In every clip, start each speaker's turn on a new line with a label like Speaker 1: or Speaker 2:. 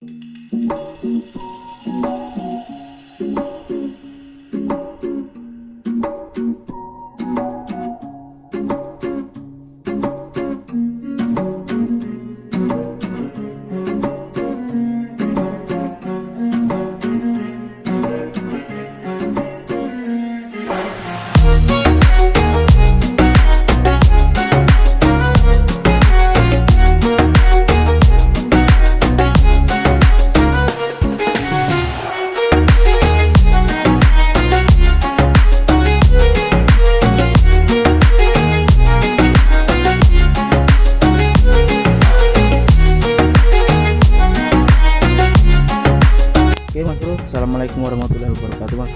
Speaker 1: Thank mm -hmm. you.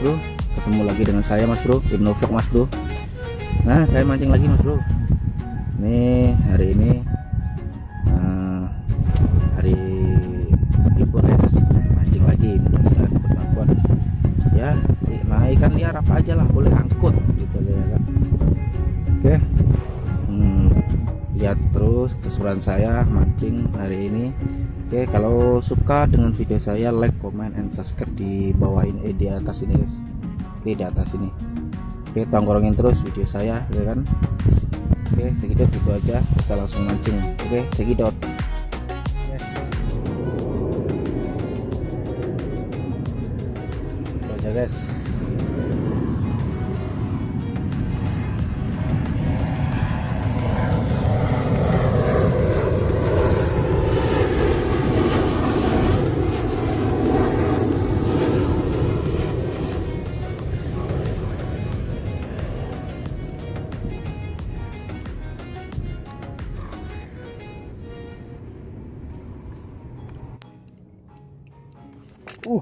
Speaker 1: Bro. Ketemu lagi dengan saya mas bro. Ibnu Vlog mas bro. Nah saya mancing lagi mas bro. Ini hari ini eh, Hari libur ya Mancing lagi mudah-mudahan Ya nah ikan liar apa aja lah boleh angkut gitu ya kan. Oke. Hmm, Lihat terus keseruan saya mancing hari ini Oke, kalau suka dengan video saya like, comment, and subscribe di bawah ini eh, di atas ini guys. Oke, di atas ini. Oke, tongkrongin terus video saya, ya kan? Oke, cekidot itu aja. Kita langsung mancing. Oke, cekidot. Itu aja guys. Uh,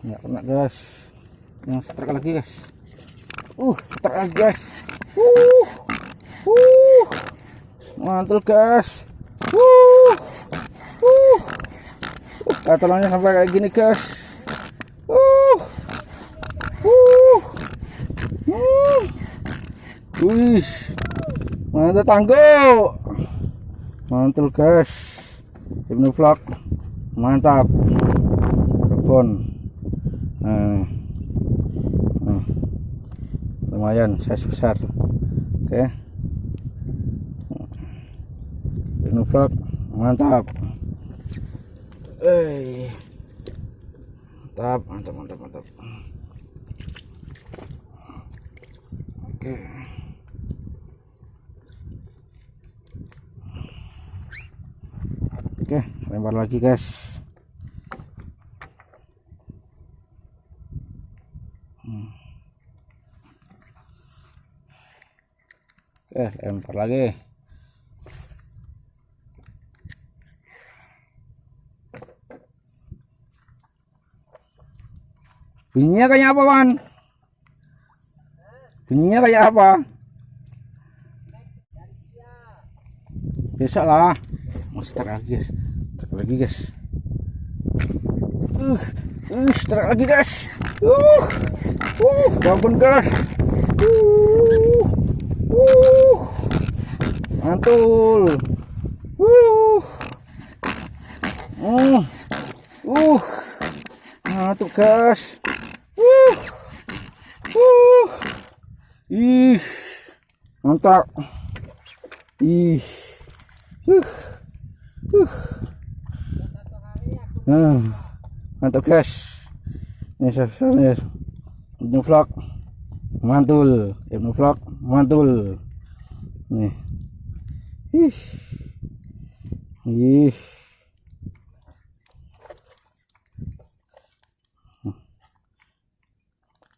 Speaker 1: nggak kena guys. Yang strike lagi guys. Uh, strike lagi guys. Uh, uh, mantul guys. Uh, uh, katalannya sampai kayak gini guys. Uh, uh, uh, wih, mantap tangguh. Mantul guys. Ibnu Vlog, mantap kebun nah, nah, lumayan size besar. Oke. Vlog mantap. Eh mantap mantap mantap mantap. Oke. Oke lempar lagi guys Oke, lempar lagi. Bunyinya kayak apa, Wan? Bunyinya kayak apa? Besok lah. Start lagi, guys. Start lagi, guys. Uh, uh, start lagi, guys. Uh, uh, bangun, guys. Uh. Uh, mantul. Uh, uh, uh, mantul. Uh, uh, ih, mantap. Ih, uh, uh, uh, mantap guys. Ini ini vlog mantul. Ibnu vlog mantul. Nih ih ih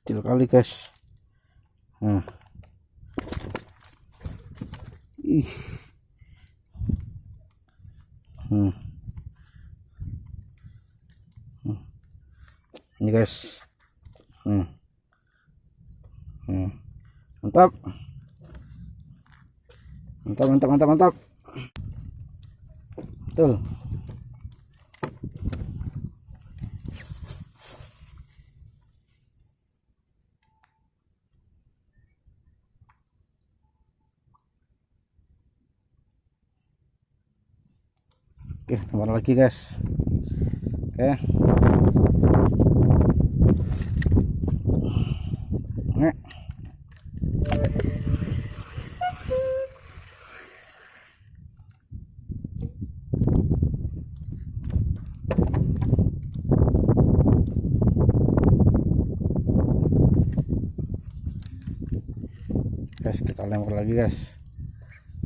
Speaker 1: kecil kali guys nah ih hmm. Hmm. ini guys hmm. Hmm. mantap mantap mantap mantap mantap. Betul. Oke nomor lagi guys. Oke. Kita lempar lagi guys.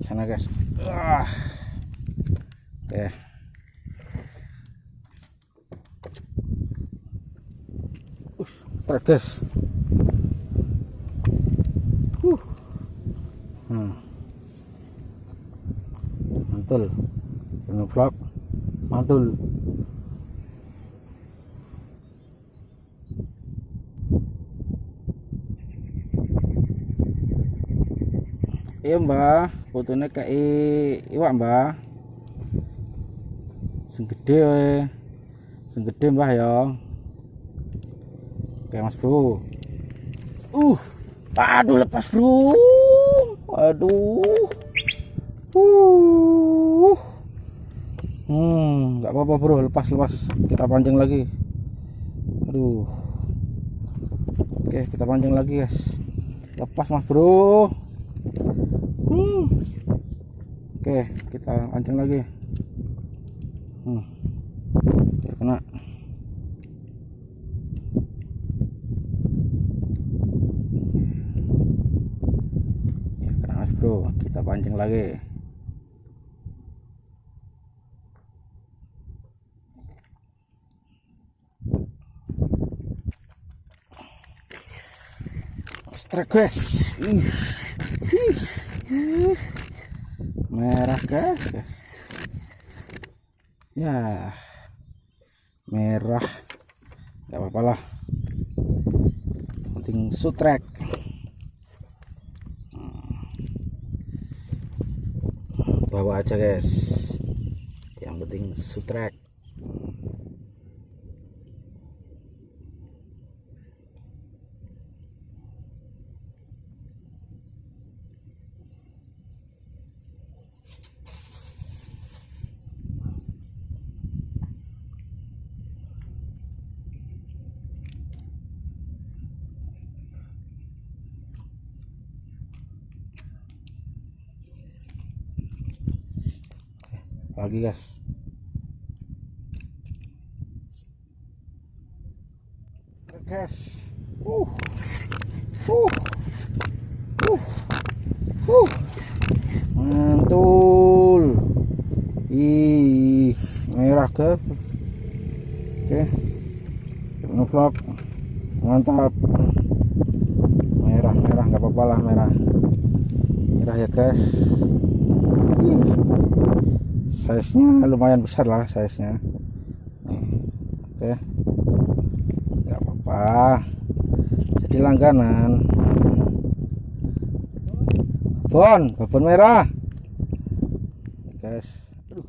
Speaker 1: Sana guys. Ah. oke. Trek guys. Uh. hmm. mantul. Ini vlog mantul iya mbah. Fotonya kayak iwak mbah. Sing gede we mbah ya. Oke mas bro. Uh aduh lepas bro. Aduh. Uh. Hmm nggak apa-apa bro. Lepas lepas. Kita pancing lagi. Aduh. Oke kita pancing lagi guys. Lepas mas bro Hmm. Oke, kita pancing lagi. Hmm. Kena. Ya, kena mas bro. Kita pancing lagi. Strike guys. Ih. Merah guys, guys ya merah. Nggak apa-apa lah. Penting sutrek. Bawa aja guys. Yang penting sutrek lagi guys? Guys uh. Uh. Uh. Uh. Mantul. Ih merah ke? Oke. Ngevlog mantap. Merah merah. Nggak apa-apa lah merah. Merah ya guys size nya lumayan besar lah size nya oke. Nggak apa-apa. Jadi langganan. Bon babon merah. Guys Aduh.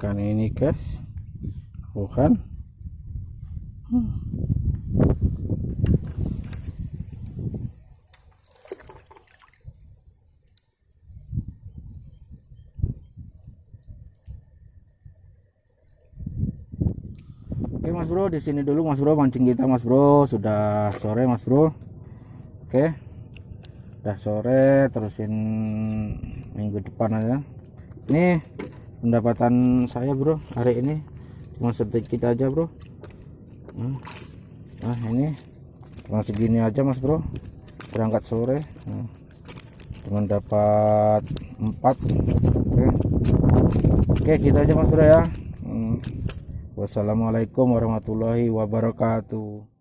Speaker 1: Ikan ini guys. Bukan. Hmm. Oke mas bro di sini dulu mas bro mancing kita mas bro. Sudah sore mas bro. Oke. Udah sore terusin minggu depan aja. Ini pendapatan saya bro hari ini. Cuma sedikit aja bro. Nah, nah ini. Cuma segini aja mas bro. Berangkat sore. Nah, cuma dapat 4 oke. Oke kita aja mas bro ya. Hmm. wassalamualaikum warahmatullahi wabarakatuh